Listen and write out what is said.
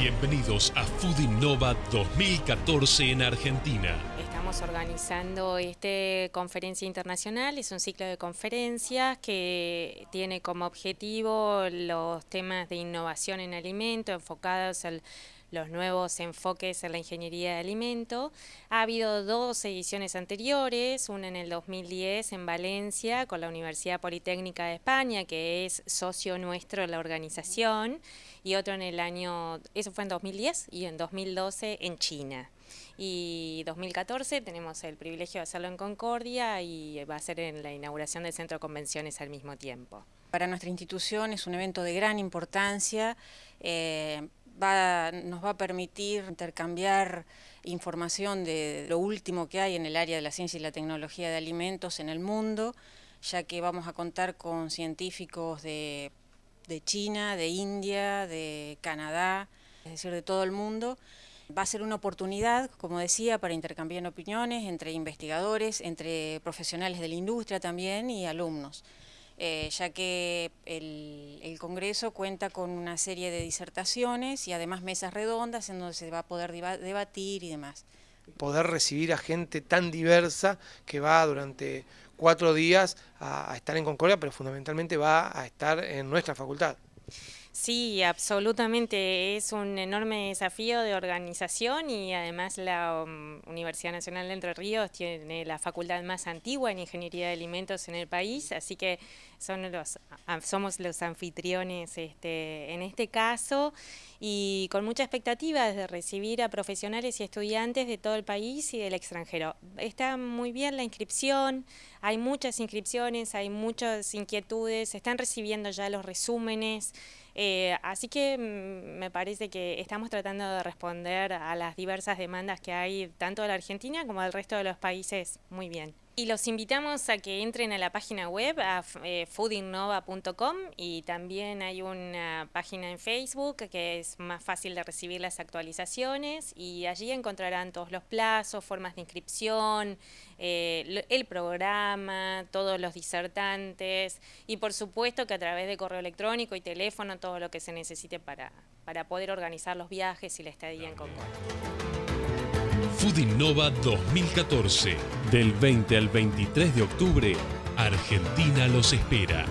Bienvenidos a Food Innova 2014 en Argentina. Estamos organizando esta conferencia internacional, es un ciclo de conferencias que tiene como objetivo los temas de innovación en alimentos enfocados al los nuevos enfoques en la ingeniería de alimento. Ha habido dos ediciones anteriores, una en el 2010 en Valencia con la Universidad Politécnica de España, que es socio nuestro de la organización, y otro en el año, eso fue en 2010, y en 2012 en China. Y 2014 tenemos el privilegio de hacerlo en Concordia y va a ser en la inauguración del Centro de Convenciones al mismo tiempo. Para nuestra institución es un evento de gran importancia. Eh, nos va a permitir intercambiar información de lo último que hay en el área de la ciencia y la tecnología de alimentos en el mundo, ya que vamos a contar con científicos de, de China, de India, de Canadá, es decir, de todo el mundo. Va a ser una oportunidad, como decía, para intercambiar opiniones entre investigadores, entre profesionales de la industria también y alumnos. Eh, ya que el, Congreso cuenta con una serie de disertaciones y además mesas redondas en donde se va a poder debatir y demás. Poder recibir a gente tan diversa que va durante cuatro días a estar en Concordia, pero fundamentalmente va a estar en nuestra facultad. Sí, absolutamente. Es un enorme desafío de organización y además la um, Universidad Nacional de Entre Ríos tiene la facultad más antigua en Ingeniería de Alimentos en el país, así que son los, somos los anfitriones este, en este caso y con mucha expectativa de recibir a profesionales y estudiantes de todo el país y del extranjero. Está muy bien la inscripción, hay muchas inscripciones, hay muchas inquietudes, están recibiendo ya los resúmenes. Eh, así que mm, me parece que estamos tratando de responder a las diversas demandas que hay tanto de la Argentina como del resto de los países muy bien. Y los invitamos a que entren a la página web, a eh, foodinnova.com y también hay una página en Facebook que es más fácil de recibir las actualizaciones y allí encontrarán todos los plazos, formas de inscripción, eh, el programa, todos los disertantes y por supuesto que a través de correo electrónico y teléfono todo lo que se necesite para, para poder organizar los viajes y la estadía en Concordia. Food Innova 2014. Del 20 al 23 de octubre, Argentina los espera.